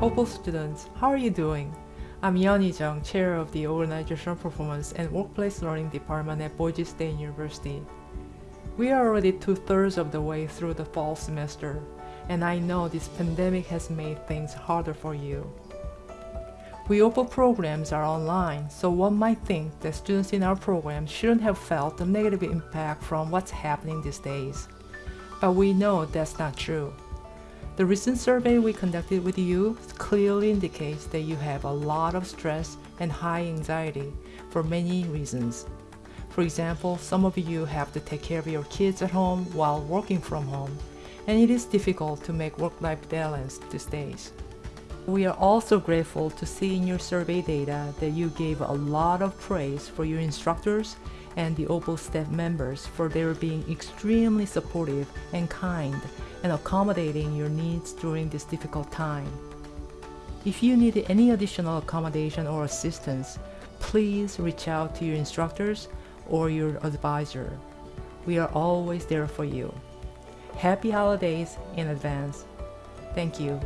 OPWL students, how are you doing? I'm Yeon Jung, Chair of the Organizational Performance and Workplace Learning Department at Boise State University. We are already two-thirds of the way through the fall semester, and I know this pandemic has made things harder for you. We OPWL programs are online, so one might think that students in our program shouldn't have felt the negative impact from what's happening these days. But we know that's not true. The recent survey we conducted with you clearly indicates that you have a lot of stress and high anxiety for many reasons. For example, some of you have to take care of your kids at home while working from home, and it is difficult to make work-life balance these days. We are also grateful to see in your survey data that you gave a lot of praise for your instructors and the OPWL staff members for their being extremely supportive and kind and accommodating your needs during this difficult time. If you need any additional accommodation or assistance, please reach out to your instructors or your advisor. We are always there for you. Happy holidays in advance. Thank you.